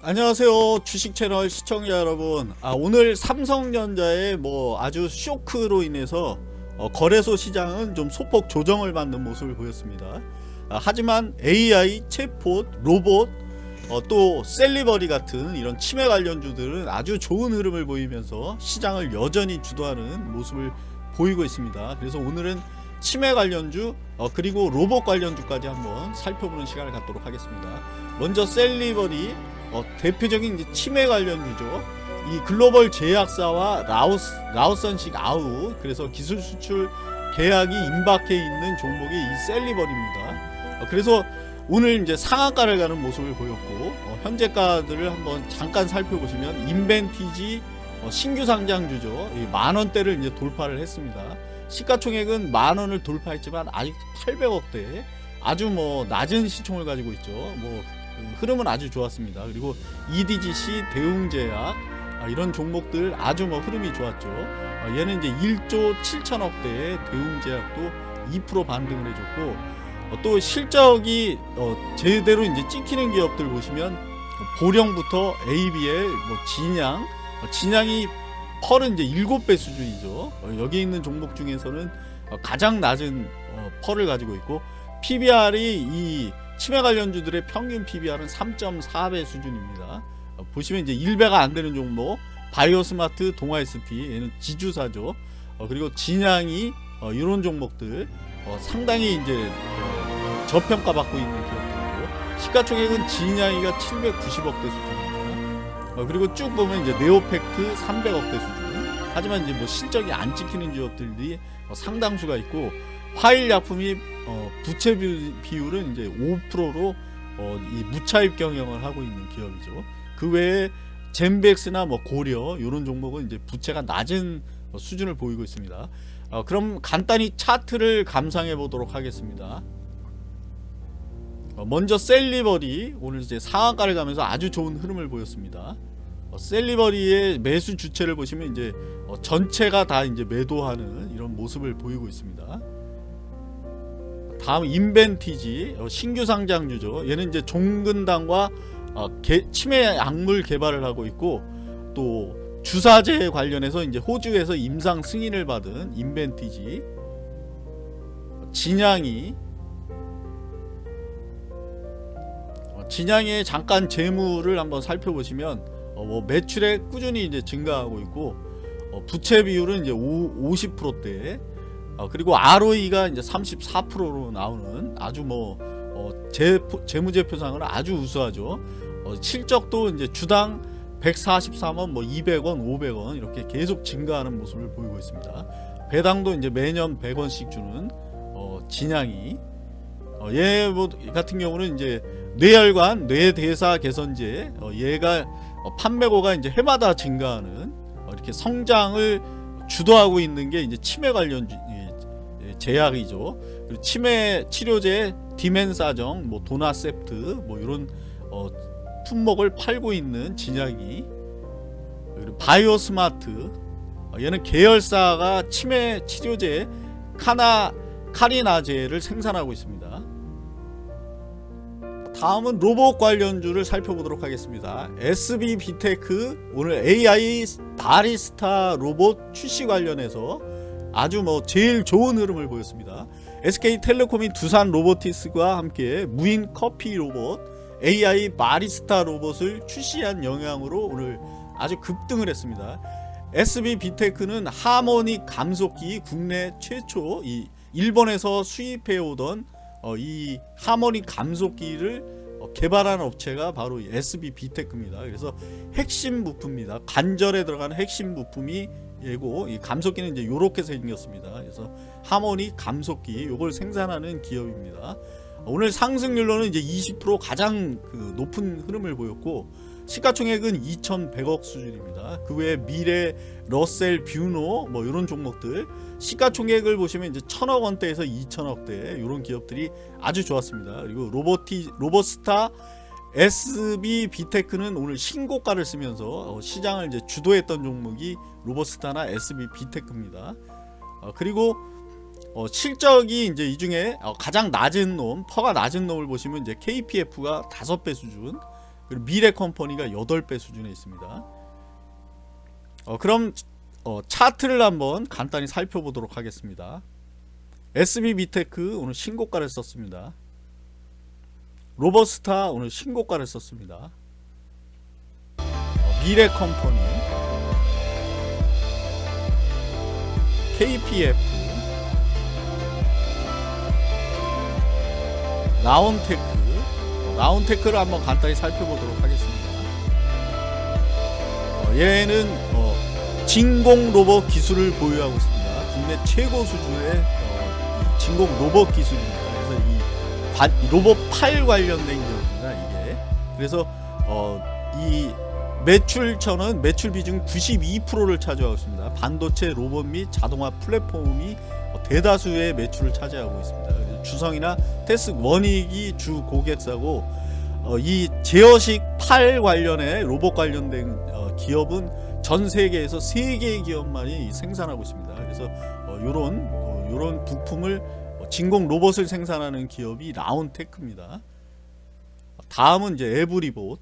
안녕하세요 주식 채널 시청자 여러분. 아, 오늘 삼성전자의 뭐 아주 쇼크로 인해서 어, 거래소 시장은 좀 소폭 조정을 받는 모습을 보였습니다. 아, 하지만 AI, 챗봇, 로봇 어, 또 셀리버리 같은 이런 치매 관련주들은 아주 좋은 흐름을 보이면서 시장을 여전히 주도하는 모습을 보이고 있습니다. 그래서 오늘은 치매 관련주 어, 그리고 로봇 관련주까지 한번 살펴보는 시간을 갖도록 하겠습니다 먼저 셀리버리 어, 대표적인 치매 관련주죠. 이 글로벌 제약사와 license, license out 그래서 기술 수출 계약이 임박해 있는 종목이 이 셀리버리입니다. 어, 그래서 오늘 이제 상한가를 가는 모습을 보였고 어, 현재가들을 한번 잠깐 살펴보시면 인벤티지 어, 신규 상장주죠. 만원대를 이제 돌파를 했습니다. 시가총액은 만원을 돌파했지만 아직 800억대 아주 뭐 낮은 시총을 가지고 있죠. 뭐 흐름은 아주 좋았습니다. 그리고 EDGC, 대웅제약 아, 이런 종목들 아주 뭐 흐름이 좋았죠. 아, 얘는 이제 1조 7천억대의 대웅제약도 2% 반등을 해줬고 어, 또 실적이 어, 제대로 이제 찍히는 기업들 보시면 보령부터 ABL, 뭐 진양, 어, 진양이 펄은 이제 7배 수준이죠. 여기 있는 종목 중에서는 가장 낮은 펄을 가지고 있고 PBR이 이 치매 관련주들의 평균 PBR은 3.4배 수준입니다. 어, 보시면 이제 1배가 안 되는 종목 바이오스마트, 동아ST 얘는 지주사죠. 어, 그리고 진양이 어, 이런 종목들 어, 상당히 이제 어, 저평가 받고 있는 기업들이고 시가총액은 진양이가 790억대 수준입니다. 어, 그리고 쭉 보면 이제 네오팩트 300억대 수준. 하지만 이제 뭐 실적이 안 찍히는 기업들이 상당수가 있고 화일약품이 어, 부채 비율은 이제 5%로 어, 이 무차입 경영을 하고 있는 기업이죠. 그 외에 젠백스나 뭐 고려 이런 종목은 이제 부채가 낮은 수준을 보이고 있습니다. 어, 그럼 간단히 차트를 감상해 보도록 하겠습니다. 어, 먼저 셀리버리 오늘 이제 상한가를 가면서 아주 좋은 흐름을 보였습니다. 어, 셀리버리의 매수 주체를 보시면 이제 어, 전체가 다 이제 매도하는 이런 모습을 보이고 있습니다. 다음 인벤티지 어, 신규 상장주죠. 얘는 이제 종근당과 치매 약물 개발을 하고 있고 또 주사제 관련해서 이제 호주에서 임상 승인을 받은 인벤티지 진양이 어, 진양의 잠깐 재무를 한번 살펴보시면 어, 뭐 매출에 꾸준히 이제 증가하고 있고 어, 부채 비율은 이제 50%대 어, 그리고 ROE가 이제 34%로 나오는 아주 뭐 어, 재, 재무제표상은 아주 우수하죠. 어, 실적도 이제 주당 143원, 뭐 200원, 500원 이렇게 계속 증가하는 모습을 보이고 있습니다. 배당도 이제 매년 100원씩 주는 어, 진양이 어, 얘 뭐 같은 경우는 이제 뇌혈관, 뇌대사 개선제 어, 얘가 어, 판매고가 이제 해마다 증가하는 어, 이렇게 성장을 주도하고 있는 게 이제 치매 관련 제약이죠. 그리고 치매 치료제 디멘사정, 뭐 도나셉트, 뭐 이런 어, 품목을 팔고 있는 진약이 그리고 바이오스마트 어, 얘는 계열사가 치매 치료제 카나 카리나제를 생산하고 있습니다. 다음은 로봇 관련주를 살펴보도록 하겠습니다. SB 비테크 오늘 AI 바리스타 로봇 출시 관련해서 아주 뭐 제일 좋은 흐름을 보였습니다. SK텔레콤이 두산 로보틱스와 함께 무인 커피 로봇 AI 바리스타 로봇을 출시한 영향으로 오늘 아주 급등을 했습니다. SB 비테크는 하모닉 감속기 국내 최초 이 일본에서 수입해 오던 어, 이 하모닉 감속기를 어, 개발한 업체가 바로 SB 비테크입니다. 그래서 핵심 부품입니다. 관절에 들어가는 핵심 부품이 예고 이 감속기는 이제 요렇게 생겼습니다. 그래서 하모니 감속기 요걸 생산하는 기업입니다. 오늘 상승률로는 이제 20% 가장 그 높은 흐름을 보였고 시가총액은 2,100억 수준입니다. 그 외에 미래, 러셀, 뷰노 뭐 이런 종목들 시가총액을 보시면 이제 천억 원대에서 2천억대 이런 기업들이 아주 좋았습니다. 그리고 로보티 로보스타 SB 비테크는 오늘 신고가를 쓰면서 어, 시장을 이제 주도했던 종목이 로보스타나 SB 비테크입니다. 어, 그리고 어, 실적이 이제 이 중에 가장 낮은 놈, PER가 낮은 놈을 보시면 이제 KPF가 5배 수준, 그리고 미래 컴퍼니가 8배 수준에 있습니다. 어, 그럼 어, 차트를 한번 간단히 살펴보도록 하겠습니다. SB 비테크 오늘 신고가를 썼습니다. 로보스타 오늘 신고가를 썼습니다. 어, 미래 컴퍼니 KPF 라온테크 어, 라온테크를 한번 간단히 살펴보도록 하겠습니다. 어, 얘는 어, 진공 로봇 기술을 보유하고 있습니다. 국내 최고 수준의 어, 이 진공 로봇 기술입니다. 그래서 이, 관- 이 로봇 팔 관련된 기업입니다. 이게 그래서 어, 이 매출처는 매출 비중 92%를 차지하고 있습니다. 반도체 로봇 및 자동화 플랫폼이 어, 대다수의 매출을 차지하고 있습니다. 주성이나 테스 원익이 주 고객사고 어, 이 제어식 팔 관련의 로봇 관련된 어, 기업은 전 세계에서 세 개의 기업만이 생산하고 있습니다. 그래서 어, 요런 어, 요런 부품을 어, 진공 로봇을 생산하는 기업이 라운테크입니다. 다음은 이제 에브리봇